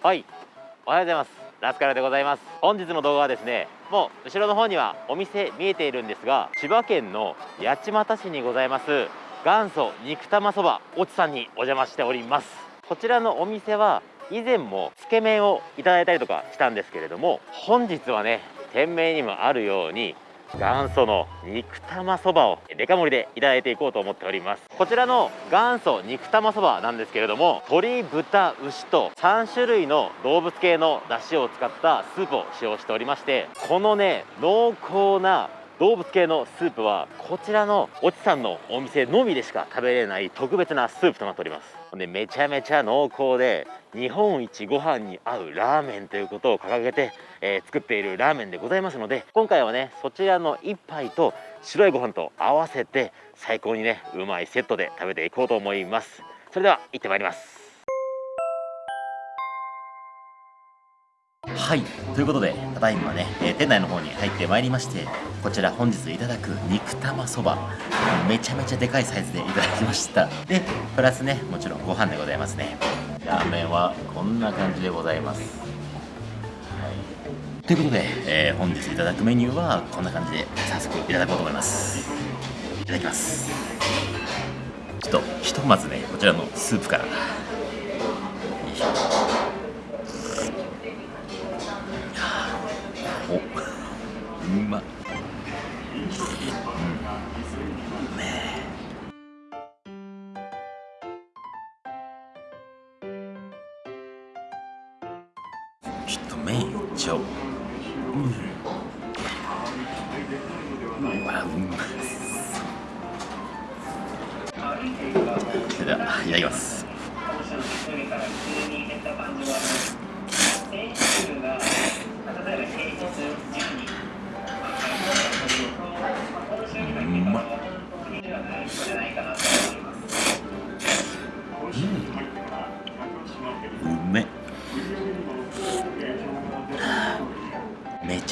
はい。おはようございます。ラスカルでございます。本日の動画はですねもう後ろの方にはお店見えているんですが千葉県の八街市にございます元祖肉玉そばおちさんにお邪魔しております。こちらのお店は以前もつけ麺をいただいたりとかしたんですけれども本日はね店名にもあるように元祖の肉玉そばをデカ盛りでいただいていこうと思っております。こちらの元祖肉玉そばなんですけれども鶏豚牛と3種類の動物系の出汁を使ったスープを使用しておりましてこのね濃厚な動物系のスープはこちらのおちさんのお店のみでしか食べれない特別なスープとなっております。でめちゃめちゃ濃厚で日本一ご飯に合うラーメンということを掲げて、えー、作っているラーメンでございますので今回はねそちらの1杯と白いご飯と合わせて最高にねうまいセットで食べていこうと思います。それでは行ってまいります。はい。ということでただいまね、えー、店内の方に入ってまいりましてこちら本日いただく肉玉そば。めちゃめちゃでかいサイズでいただきました。でプラスねもちろんご飯でございますね。ラーメンはこんな感じでございます、はい、ということで、えー、本日いただくメニューはこんな感じで早速いただこうと思います。いただきます。ちょっとひとまずねこちらのスープから。まちょっと麺いっちゃおう。うん。うわうまそれではいただきます。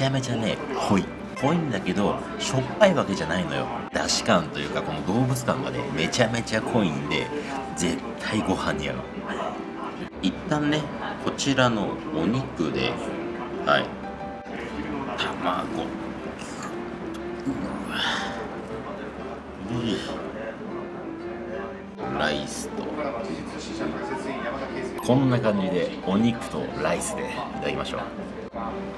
ゃめちゃね濃い。濃いんだけどしょっぱいわけじゃないのよ。だし感というかこの動物感がねめちゃめちゃ濃いんで絶対ご飯に合う。一旦ねこちらのお肉ではい。卵。ライスと。こんな感じでお肉とライスでいただきましょう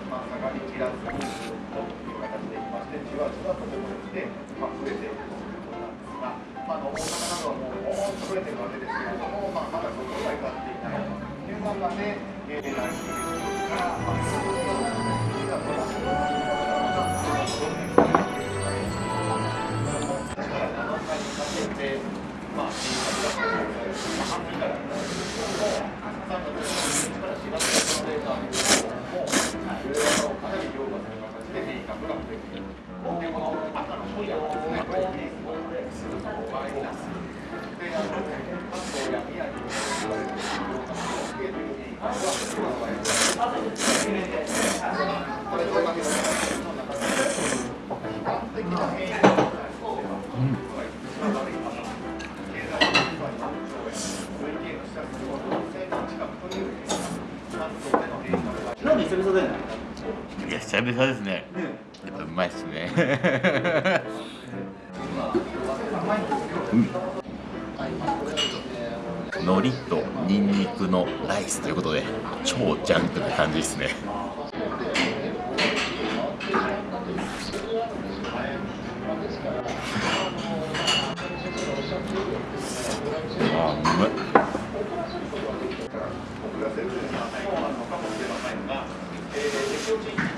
まあ、下がりきらずにずっという形でいましてじわじわとこっにて、まあ、増えていくということなんです。が、まあ、の大阪などはもうもーと増えているわけです。けれども、まあ、まだそこには至っていないという中で、えー、来週です。や久々ですね、やっぱうまいっすね。うん。の苔とニンニクのライスということで超ジャンクな感じですね。あうまい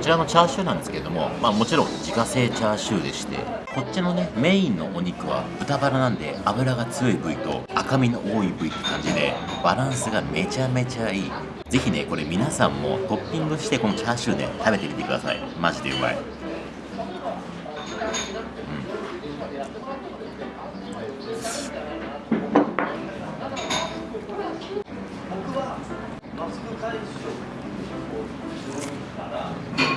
ちらのチャーシューなんですけれども、まあ、もちろん自家製チャーシューでしてこっちのねメインのお肉は豚バラなんで脂が強い部位と赤身の多い部位って感じでバランスがめちゃめちゃいい。ぜひねこれ皆さんもトッピングしてこのチャーシューね食べてみてください。マジでうまい。うん。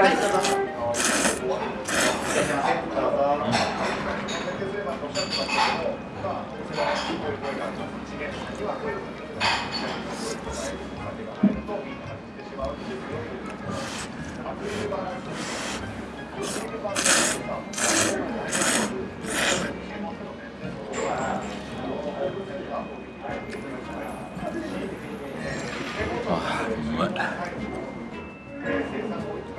あうまい。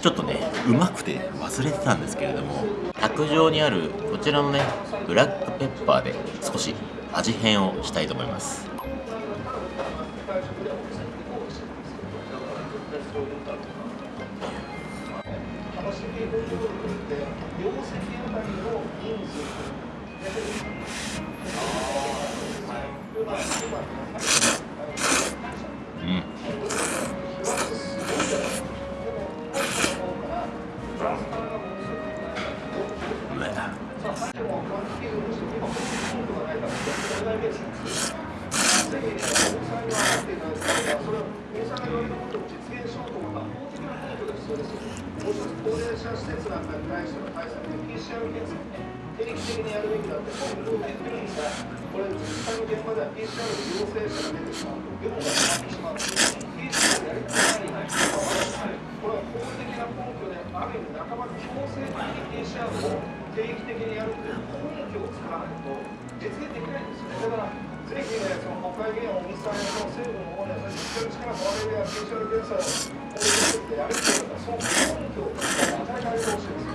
ちょっとねうまくて忘れてたんですけれども卓上にあるこちらのねブラックペッパーで少し味変をしたいと思います。そうですもし高齢者施設なんかに対しての対策で PCR 検査をね定期的にやるべきだって本部で言ってるんですが、これ実際の現場では PCR 陽性者が出てしまうと業務が止まってしまう。PCR やりたくないこれは法的な根拠である意味半ば強制的に PCR を定期的にやるっていう根拠を作らないと実現できないんですよね。だからぜひね、その国会議員を尾身さんやその政府の方にはしっかり力をもらえるような PCR 検査を法律でやるっていうのはその根拠を与えられてほしいです。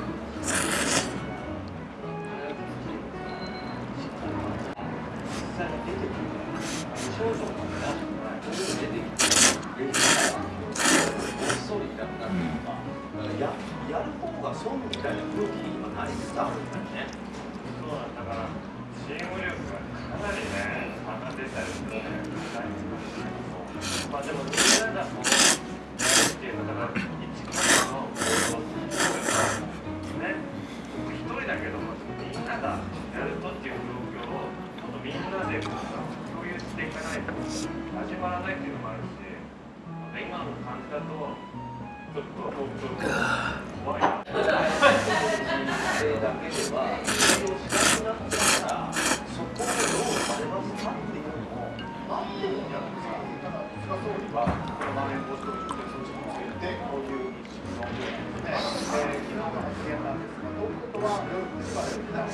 ややる方が損みたいな空気に今なりつつあるん。だよね。そうなん。だからチーム力がかなりね差が出たりするねまあでもみん。ながこ始まらないっていうのもあるし今の感じだとちょっと怖いなだけでは営業しなくなったらそこをどうされますかっていうのを待ってるんじゃないですかただ菅総理はこのまん延防止等重点措置についてこういう認識のようですね、えー、昨日の発言なんですが東京都は夜9時まで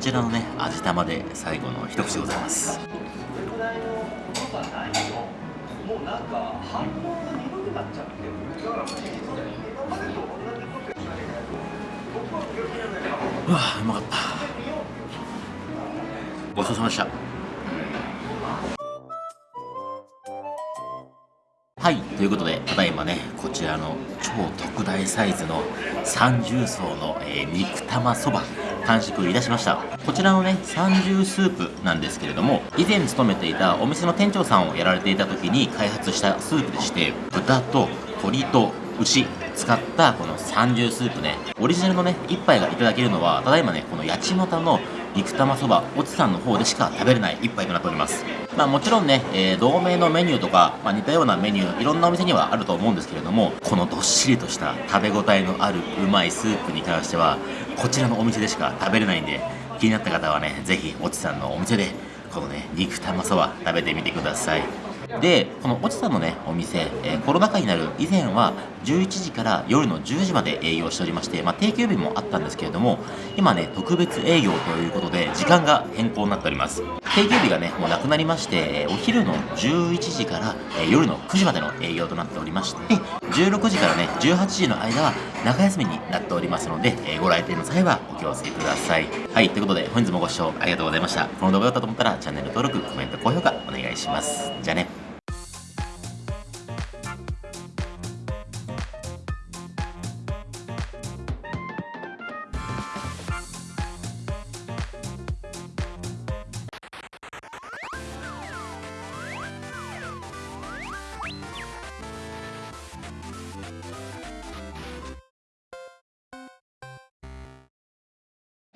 ちらのね味玉で最後の一口でございます。うわうまかった。ごちそうさまでした。はいということでただいまねこちらの超特大サイズの三重奏の、えー肉玉そば。完食いたしました。こちらのね三重スープなんですけれども以前勤めていたお店の店長さんをやられていた時に開発したスープでして豚と鶏と牛使ったこの三重スープねオリジナルのね一杯がいただけるのはただいまねこの八街の肉玉そばおつさんの方でしか食べれない一杯となっております。まあもちろんね、えー同名のメニューとか、まあ、似たようなメニューいろんなお店にはあると思うんですけれどもこのどっしりとした食べ応えのあるうまいスープに関してはこちらのお店でしか食べれないんで気になった方はね是非おちさんのお店でこのね肉玉そば食べてみてください。でこのおちさんのねお店、えーコロナ禍になる以前は11時から夜の10時まで営業しておりまして、まあ、定休日もあったんですけれども今ね特別営業ということで時間が変更になっております。定休日がねもうなくなりましてお昼の11時から、え夜の9時までの営業となっておりまして16時からね18時の間は中休みになっておりますので、えご来店の際はお気をつけください。はいということで本日もご視聴ありがとうございました。この動画だったと思ったらチャンネル登録コメント高評価お願いします。じゃあね。